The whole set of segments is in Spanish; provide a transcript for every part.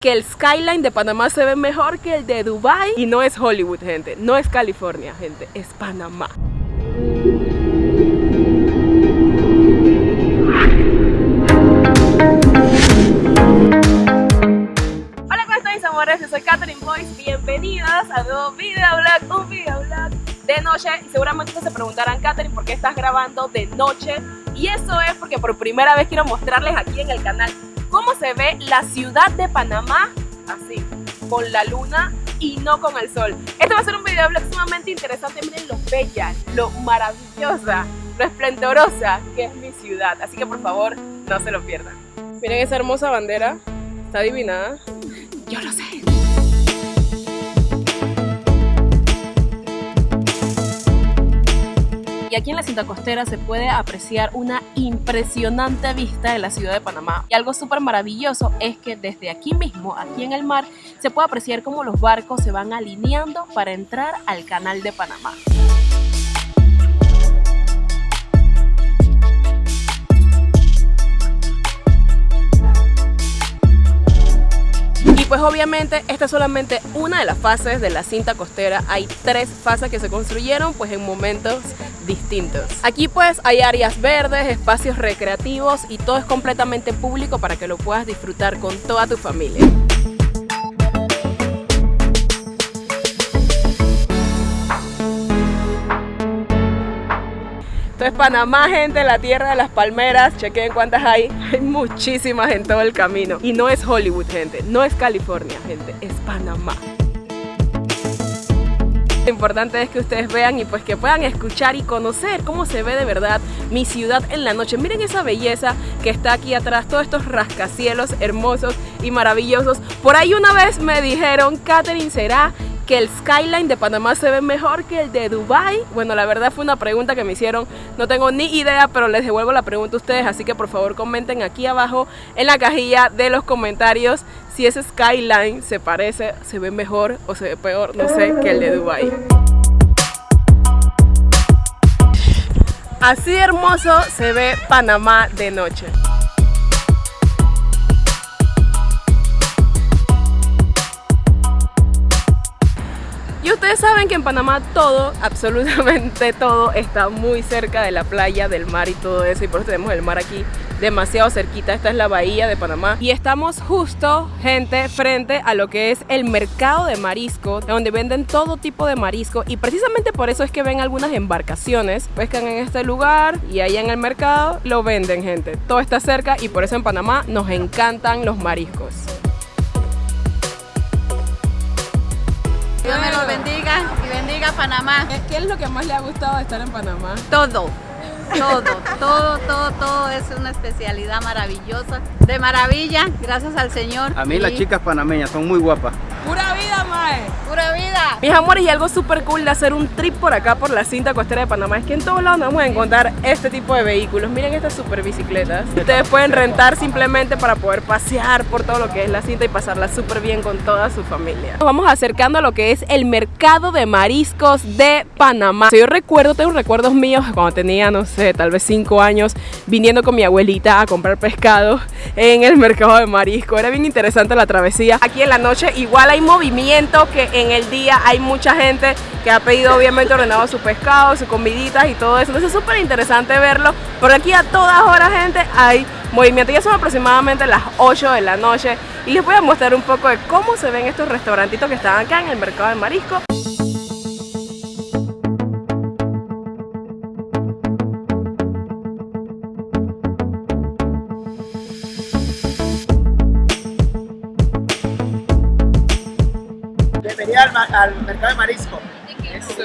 que el skyline de Panamá se ve mejor que el de Dubai y no es Hollywood, gente, no es California, gente, es Panamá. Hola, ¿cómo están mis amores? Yo soy Catherine Boyce, bienvenidos a un nuevo videoblog, un videoblog de noche y seguramente se preguntarán, Catherine, ¿por qué estás grabando de noche? Y eso es porque por primera vez quiero mostrarles aquí en el canal cómo se ve la ciudad de Panamá así, con la luna y no con el sol. Este va a ser un video sumamente interesante, miren lo bella, lo maravillosa, lo esplendorosa que es mi ciudad. Así que por favor, no se lo pierdan. Miren esa hermosa bandera, está adivinada. Yo lo sé. Y aquí en la cinta costera se puede apreciar una impresionante vista de la ciudad de Panamá. Y algo súper maravilloso es que desde aquí mismo, aquí en el mar, se puede apreciar cómo los barcos se van alineando para entrar al canal de Panamá. Pues obviamente esta es solamente una de las fases de la cinta costera. Hay tres fases que se construyeron pues en momentos distintos. Aquí pues hay áreas verdes, espacios recreativos y todo es completamente público para que lo puedas disfrutar con toda tu familia. Es Panamá, gente, la tierra de las palmeras. Chequen cuántas hay. Hay muchísimas en todo el camino. Y no es Hollywood, gente. No es California, gente. Es Panamá. Lo importante es que ustedes vean y pues que puedan escuchar y conocer cómo se ve de verdad mi ciudad en la noche. Miren esa belleza que está aquí atrás, todos estos rascacielos hermosos y maravillosos. Por ahí una vez me dijeron, Catherine, ¿será que el skyline de Panamá se ve mejor que el de Dubai? Bueno, la verdad fue una pregunta que me hicieron, no tengo ni idea, pero les devuelvo la pregunta a ustedes, así que por favor comenten aquí abajo en la cajilla de los comentarios si ese skyline se parece, se ve mejor o se ve peor, no sé, que el de Dubai. Así hermoso se ve Panamá de noche. Y ustedes saben que en Panamá todo, absolutamente todo, está muy cerca de la playa, del mar y todo eso. Y por eso tenemos el mar aquí demasiado cerquita. Esta es la bahía de Panamá. Y estamos justo, gente, frente a lo que es el mercado de marisco, donde venden todo tipo de marisco. Y precisamente por eso es que ven algunas embarcaciones, pescan en este lugar y ahí en el mercado lo venden, gente. Todo está cerca y por eso en Panamá nos encantan los mariscos. Dios me los bendiga y bendiga Panamá. ¿Qué es lo que más le ha gustado de estar en Panamá? Todo, todo, todo, todo, todo es una especialidad maravillosa. De maravilla, gracias al Señor. A mí Y las chicas panameñas son muy guapas. ¡Pura vida, mae! Pura vida. Mis amores, y algo súper cool de hacer un trip por acá, por la cinta costera de Panamá, es que en todos lados nos vamos a encontrar este tipo de vehículos. Miren estas super bicicletas. Ustedes pueden rentar simplemente para poder pasear por todo lo que es la cinta y pasarla súper bien con toda su familia. Nos vamos acercando a lo que es el mercado de mariscos de Panamá. Yo recuerdo, tengo recuerdos míos cuando tenía, no sé, tal vez 5 años, viniendo con mi abuelita a comprar pescado en el mercado de marisco. Era bien interesante la travesía. Aquí en la noche igual hay movimiento que en el día hay mucha gente que ha pedido obviamente ordenado su pescado, sus comiditas y todo eso. Entonces es súper interesante verlo. Por aquí a todas horas gente hay movimiento. Ya son aproximadamente las 8 de la noche y les voy a mostrar un poco de cómo se ven estos restaurantitos que están acá en el mercado de marisco. Bienvenida al, ma- al mercado de marisco.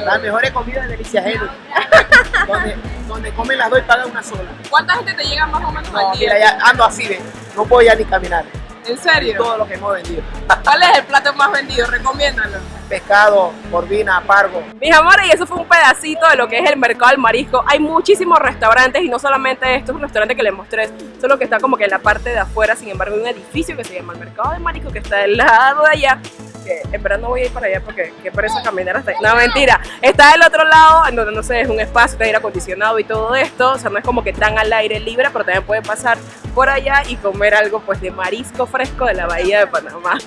Las mejores comidas de Delicia donde, donde comen las dos y pagan una sola. ¿Cuánta gente te llega más o menos No, mira, ya ando así de. No puedo ya ni caminar. ¿En serio? Todo lo que hemos vendido. ¿Cuál es el plato más vendido? Recomiéndalo. Pescado, corvina, pargo. Mis amores, y eso fue un pedacito de lo que es el mercado del marisco. Hay muchísimos restaurantes y no solamente estos restaurantes que les mostré, solo que está como que en la parte de afuera. Sin embargo, hay un edificio que se llama el mercado del marisco que está del lado de allá. Que en verdad no voy a ir para allá porque qué pereza caminar hasta ahí. No, mentira. Está del otro lado, en donde no sé, es un espacio, está aire acondicionado y todo esto. O sea, no es como que tan al aire libre, pero también pueden pasar por allá y comer algo pues de marisco fresco de la bahía de Panamá.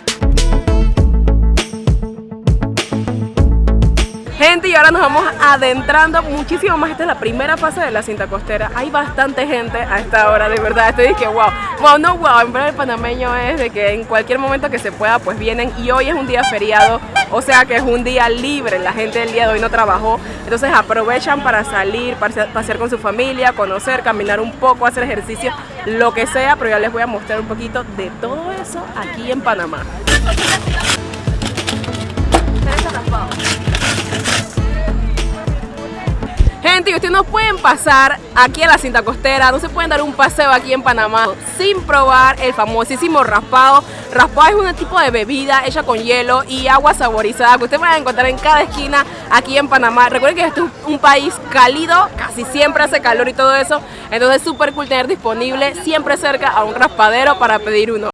Gente, y ahora nos vamos adentrando muchísimo más. Esta es la primera fase de la cinta costera. Hay bastante gente a esta hora, de verdad. Estoy que wow. Wow, no wow. En verdad el panameño es de que en cualquier momento que se pueda, pues vienen. Y hoy es un día feriado, o sea que es un día libre. La gente del día de hoy no trabajó. Entonces aprovechan para salir, pasear con su familia, conocer, caminar un poco, hacer ejercicio, lo que sea. Pero ya les voy a mostrar un poquito de todo eso aquí en Panamá. Ustedes no pueden pasar aquí a la cinta costera, no se pueden dar un paseo aquí en Panamá sin probar el famosísimo raspado. Raspado es un tipo de bebida hecha con hielo y agua saborizada que ustedes van a encontrar en cada esquina aquí en Panamá. Recuerden que este es un país cálido, casi siempre hace calor y todo eso, entonces es súper cool tener disponible siempre cerca a un raspadero para pedir uno.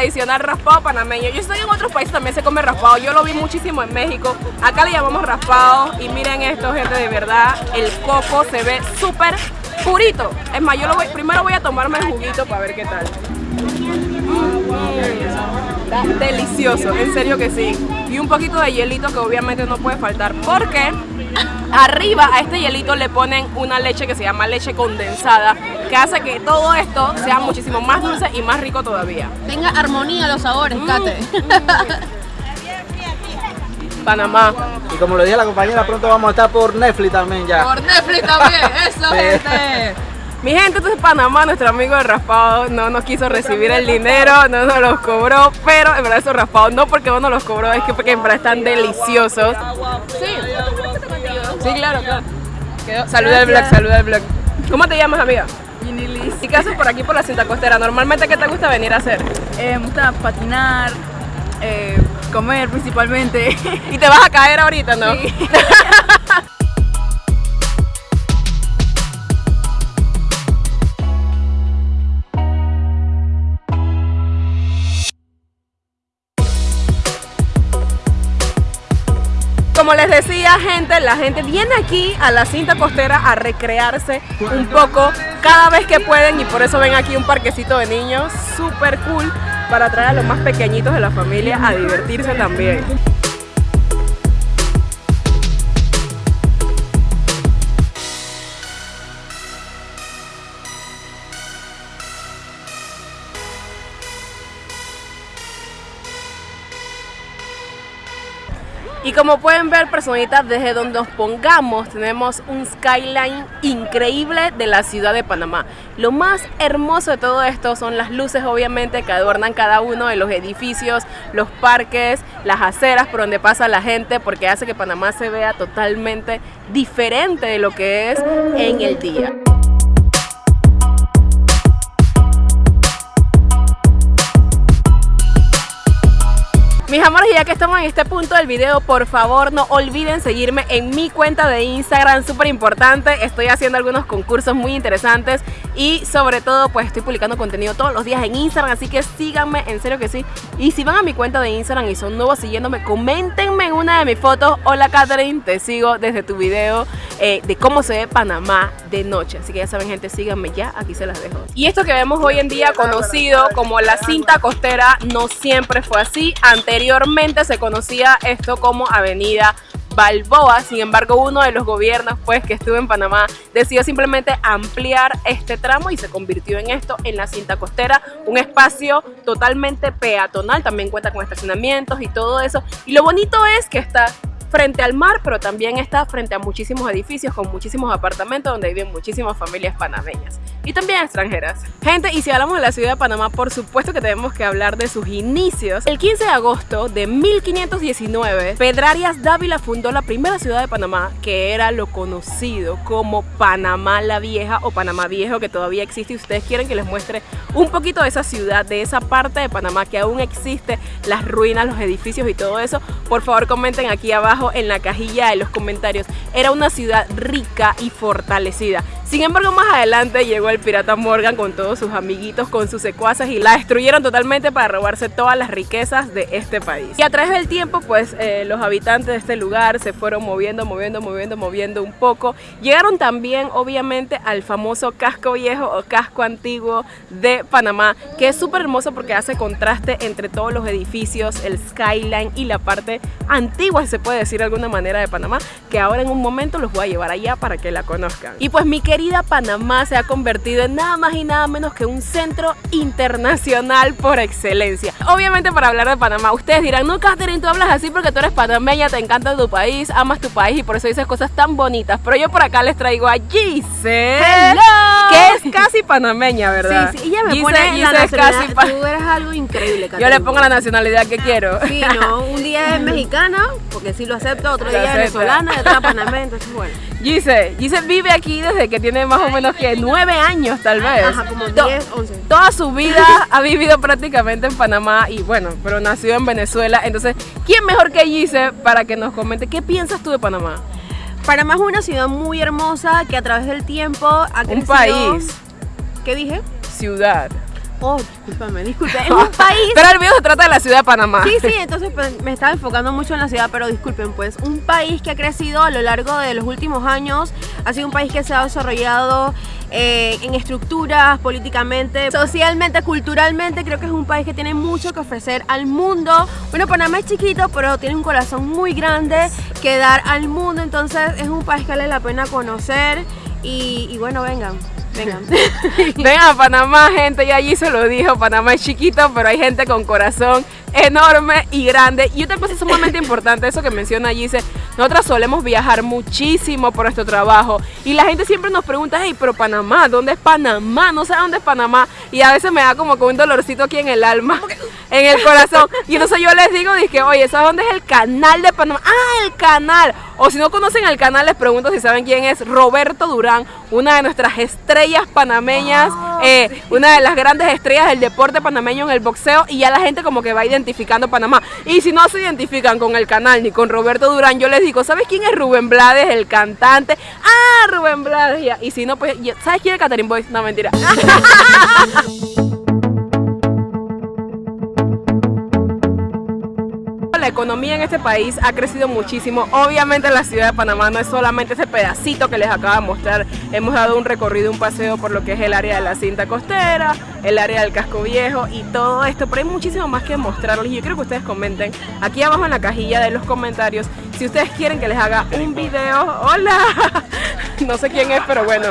Tradicional raspado panameño. Yo estoy en otros países también se come raspado. Yo lo vi muchísimo en México. Acá le llamamos raspado. Y miren esto, gente, de verdad. El coco se ve súper purito. Es más, yo lo voy, primero voy a tomarme el juguito para ver qué tal. Está delicioso, en serio que sí. Y un poquito de hielito que obviamente no puede faltar. Porque arriba a este hielito le ponen una leche que se llama leche condensada que hace que todo esto sea muchísimo más dulce y más rico todavía. Tenga armonía los sabores, Kate. Panamá. Y como lo dije la compañera, pronto vamos a estar por Netflix también ya. Por Netflix también, eso, gente. Mi gente, entonces Panamá, nuestro amigo de raspado, no nos quiso recibir el dinero, no nos los cobró, pero en verdad esos raspados, no porque no nos los cobró, es que porque en verdad están deliciosos. Sí, sí claro, claro. Quedó- Saluda al blog, saluda al blog. ¿Cómo te llamas, amiga? Yinilis. ¿Y qué haces por aquí por la cinta costera? Normalmente, ¿qué te gusta venir a hacer? Eh, me gusta patinar, eh, comer principalmente. ¿Y te vas a caer ahorita, no? Sí. Como les decía, gente, la gente viene aquí a la cinta costera a recrearse un poco cada vez que pueden y por eso ven aquí un parquecito de niños súper cool para traer a los más pequeñitos de la familia a divertirse también. Y como pueden ver, personitas, desde donde nos pongamos, tenemos un skyline increíble de la ciudad de Panamá. Lo más hermoso de todo esto son las luces, obviamente, que adornan cada uno de los edificios, los parques, las aceras por donde pasa la gente, porque hace que Panamá se vea totalmente diferente de lo que es en el día. Mis amores, ya que estamos en este punto del video, por favor no olviden seguirme en mi cuenta de Instagram, súper importante. Estoy haciendo algunos concursos muy interesantes y sobre todo pues estoy publicando contenido todos los días en Instagram, así que síganme, en serio que sí. Y si van a mi cuenta de Instagram y son nuevos siguiéndome, coméntenme en una de mis fotos. Hola Catherine, te sigo desde tu video eh, de cómo se ve Panamá de noche. Así que ya saben gente, síganme ya, aquí se las dejo. Y esto que vemos hoy en día conocido como la cinta costera no siempre fue así. Anteriormente se conocía esto como Avenida Balboa, sin embargo uno de los gobiernos pues que estuvo en Panamá decidió simplemente ampliar este tramo y se convirtió en esto en la cinta costera, un espacio totalmente peatonal, también cuenta con estacionamientos y todo eso y lo bonito es que está frente al mar, pero también está frente a muchísimos edificios con muchísimos apartamentos donde viven muchísimas familias panameñas y también extranjeras. Gente, y si hablamos de la ciudad de Panamá, por supuesto que tenemos que hablar de sus inicios. El 15 de agosto de 1519, Pedrarias Dávila fundó la primera ciudad de Panamá, que era lo conocido como Panamá la Vieja o Panamá Viejo, que todavía existe. Y ustedes quieren que les muestre un poquito de esa ciudad, de esa parte de Panamá que aún existe, las ruinas, los edificios y todo eso, por favor comenten aquí abajo en la cajilla de los comentarios. Era una ciudad rica y fortalecida. Sin embargo, más adelante llegó el pirata Morgan con todos sus amiguitos, con sus secuaces y la destruyeron totalmente para robarse todas las riquezas de este país. Y a través del tiempo, pues eh, los habitantes de este lugar se fueron moviendo, moviendo, moviendo, moviendo un poco. Llegaron también, obviamente, al famoso casco viejo o casco antiguo de Panamá, que es súper hermoso porque hace contraste entre todos los edificios, el skyline y la parte antigua, se puede decir de alguna manera, de Panamá, que ahora en un momento los voy a llevar allá para que la conozcan. Y pues mi querida Panamá se ha convertido en nada más y nada menos que un centro internacional por excelencia. Obviamente para hablar de Panamá, ustedes dirán, no Catherine, tú hablas así porque tú eres panameña, te encanta tu país, amas tu país y por eso dices cosas tan bonitas. Pero yo por acá les traigo a Gise, que es casi panameña, ¿verdad? Sí, sí, ella me Gise- pone la Gise es nacionalidad. casi Tú eres algo increíble, Yo Caterina. le pongo la nacionalidad que quiero. Sí, no, un día es mexicana, porque sí lo acepto, otro Lo día es venezolana otra panameña, entonces bueno. Gise, Gise vive aquí desde que tiene más o menos que nueve años tal vez. Ajá, como To- 10, 11. Toda su vida ha vivido prácticamente en Panamá y bueno, pero nació en Venezuela. Entonces, ¿quién mejor que Gise para que nos comente qué piensas tú de Panamá? Panamá es una ciudad muy hermosa que a través del tiempo ha Un país, ¿Qué dije? ciudad. Oh, discúlpame, disculpe. Es un país Pero el video se trata de la ciudad de Panamá. Sí, sí, entonces pues, me estaba enfocando mucho en la ciudad, pero disculpen, pues un país que ha crecido a lo largo de los últimos años, ha sido un país que se ha desarrollado eh, en estructuras, políticamente, socialmente, culturalmente, creo que es un país que tiene mucho que ofrecer al mundo. Bueno, Panamá es chiquito, pero tiene un corazón muy grande que dar al mundo, entonces es un país que vale la pena conocer y, y bueno, vengan, vengan. Ven a Panamá, gente, y allí se lo dijo, Panamá es chiquito, pero hay gente con corazón enorme y grande. Y otra cosa sumamente importante, eso que menciona Gise, nosotras solemos viajar muchísimo por nuestro trabajo y la gente siempre nos pregunta, hey, pero Panamá, ¿dónde es Panamá? No sé dónde es Panamá. Y a veces me da como que un dolorcito aquí en el alma, en el corazón. Y entonces yo les digo, dije, oye, ¿sabes dónde es el canal de Panamá? Ah, el canal. O si no conocen el canal, les pregunto si saben quién es Roberto Durán, una de nuestras estrellas panameñas, eh, una de las grandes estrellas del deporte panameño en el boxeo. Y ya la gente como que va identificando Panamá. Y si no se identifican con el canal ni con Roberto Durán, yo les digo, ¿sabes quién es Rubén Blades, el cantante? Ah, Rubén Blades. Y si no, pues, ¿sabes quién es Catherine Boyce? No, mentira. economía en este país ha crecido muchísimo. Obviamente la ciudad de Panamá no es solamente ese pedacito que les acabo de mostrar. Hemos dado un recorrido, un paseo por lo que es el área de la cinta costera, el área del casco viejo y todo esto. Pero hay muchísimo más que mostrarles y yo quiero que ustedes comenten aquí abajo en la cajilla de los comentarios si ustedes quieren que les haga un video. ¡Hola! No sé quién es, pero bueno.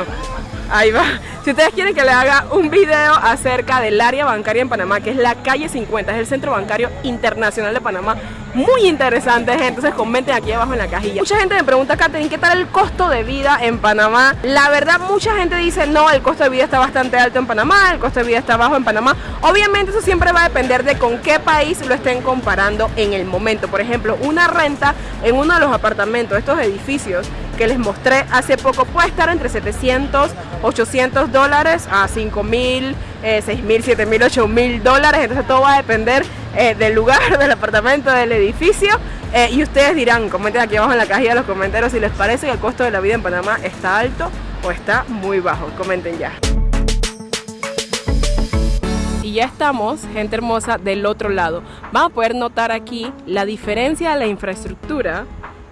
Ahí va. Si ustedes quieren que le haga un video acerca del área bancaria en Panamá, que es la calle 50, es el centro bancario internacional de Panamá, muy interesante, gente. Entonces comenten aquí abajo en la cajilla. Mucha gente me pregunta, Katherine, ¿qué tal el costo de vida en Panamá? La verdad, mucha gente dice, no, el costo de vida está bastante alto en Panamá, el costo de vida está bajo en Panamá. Obviamente eso siempre va a depender de con qué país lo estén comparando en el momento. Por ejemplo, una renta en uno de los apartamentos, estos edificios que les mostré hace poco, puede estar entre 700, 800 dólares a 5 mil, 6 mil, 7 mil, 8 mil dólares. Entonces todo va a depender eh, del lugar, del apartamento, del edificio. Eh, y ustedes dirán, comenten aquí abajo en la cajilla de los comentarios si les parece que el costo de la vida en Panamá está alto o está muy bajo. Comenten ya. Y ya estamos, gente hermosa, del otro lado. Van a poder notar aquí la diferencia de la infraestructura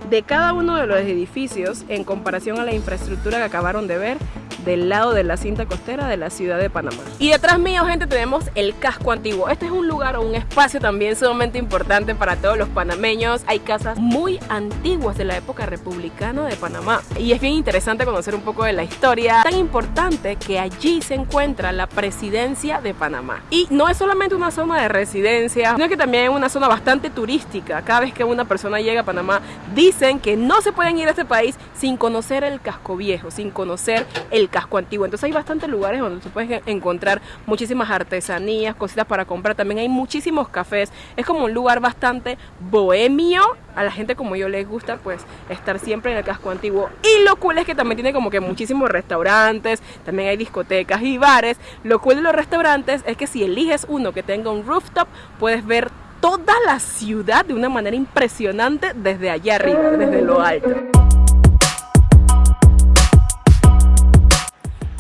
de cada uno de los edificios en comparación a la infraestructura que acabaron de ver del lado de la cinta costera de la ciudad de Panamá. Y detrás mío, gente, tenemos el casco antiguo. Este es un lugar o un espacio también sumamente importante para todos los panameños. Hay casas muy antiguas de la época republicana de Panamá. Y es bien interesante conocer un poco de la historia. Tan importante que allí se encuentra la presidencia de Panamá. Y no es solamente una zona de residencia, sino que también es una zona bastante turística. Cada vez que una persona llega a Panamá, dicen que no se pueden ir a este país sin conocer el casco viejo, sin conocer el casco antiguo. Entonces hay bastantes lugares donde se puedes encontrar muchísimas artesanías, cositas para comprar. También hay muchísimos cafés. Es como un lugar bastante bohemio. A la gente como yo les gusta pues estar siempre en el casco antiguo. Y lo cool es que también tiene como que muchísimos restaurantes, también hay discotecas y bares. Lo cool de los restaurantes es que si eliges uno que tenga un rooftop, puedes ver toda la ciudad de una manera impresionante desde allá arriba, desde lo alto.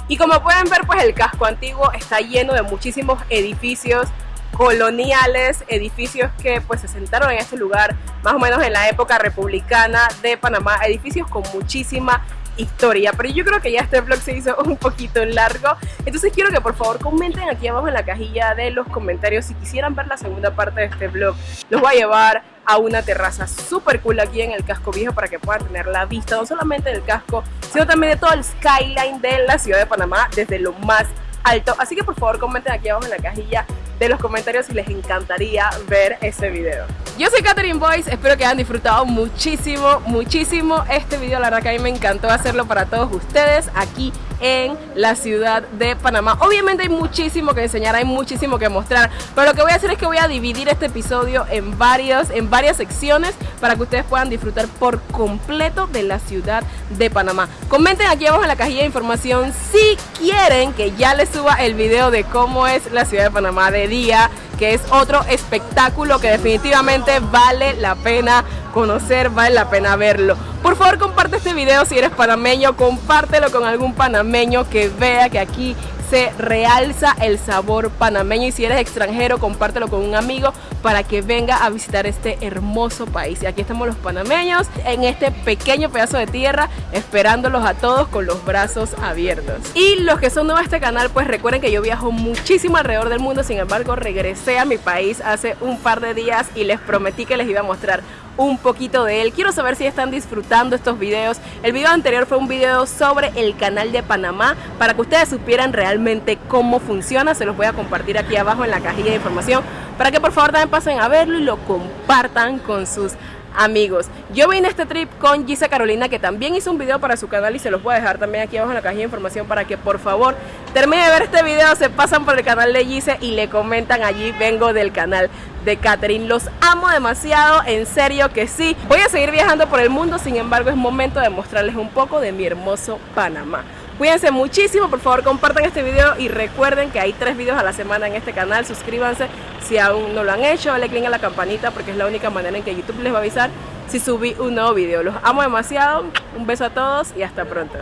Y como pueden ver, pues el casco antiguo está lleno de muchísimos edificios coloniales, edificios que pues se sentaron en este lugar más o menos en la época republicana de Panamá, edificios con muchísima historia, pero yo creo que ya este vlog se hizo un poquito largo, entonces quiero que por favor comenten aquí abajo en la cajilla de los comentarios si quisieran ver la segunda parte de este vlog, los voy a llevar a una terraza súper cool aquí en el casco viejo para que puedan tener la vista no solamente del casco, sino también de todo el skyline de la ciudad de Panamá desde lo más alto, así que por favor comenten aquí abajo en la cajilla de los comentarios si les encantaría ver ese video. Yo soy Catherine Boyce, espero que hayan disfrutado muchísimo, muchísimo este video, la verdad que a mí me encantó hacerlo para todos ustedes aquí en la ciudad de Panamá. Obviamente hay muchísimo que enseñar, hay muchísimo que mostrar, pero lo que voy a hacer es que voy a dividir este episodio en, varios, en varias secciones para que ustedes puedan disfrutar por completo de la ciudad de Panamá. Comenten aquí abajo en la cajilla de información si quieren que ya les suba el video de cómo es la ciudad de Panamá de día, que es otro espectáculo que definitivamente vale la pena conocer, vale la pena verlo. Por favor comparte este video si eres panameño, compártelo con algún panameño que vea que aquí se realza el sabor panameño. Y si eres extranjero compártelo con un amigo para que venga a visitar este hermoso país. Y aquí estamos los panameños en este pequeño pedazo de tierra esperándolos a todos con los brazos abiertos. Y los que son nuevos a este canal pues recuerden que yo viajo muchísimo alrededor del mundo. Sin embargo regresé a mi país hace un par de días y les prometí que les iba a mostrar un poquito de él. Quiero saber si están disfrutando estos videos. El video anterior fue un video sobre el canal de Panamá para que ustedes supieran realmente cómo funciona. Se los voy a compartir aquí abajo en la cajilla de información para que por favor también pasen a verlo y lo compartan con sus amigos. Yo vine a este trip con Gisa Carolina que también hizo un video para su canal y se los voy a dejar también aquí abajo en la cajilla de información para que por favor termine de ver este video, se pasan por el canal de Gise y le comentan allí vengo del canal de Catherine. Los amo demasiado, en serio que sí. Voy a seguir viajando por el mundo, sin embargo es momento de mostrarles un poco de mi hermoso Panamá. Cuídense muchísimo, por favor compartan este video y recuerden que hay tres videos a la semana en este canal. Suscríbanse si aún no lo han hecho, dale click a la campanita porque es la única manera en que YouTube les va a avisar si subí un nuevo video. Los amo demasiado, un beso a todos y hasta pronto.